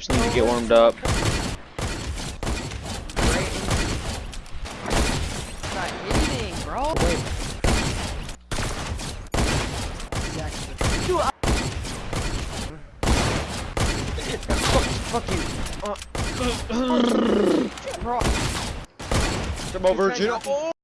snipes need to get warmed up. Fuck you. Uh, bro. Come over, He's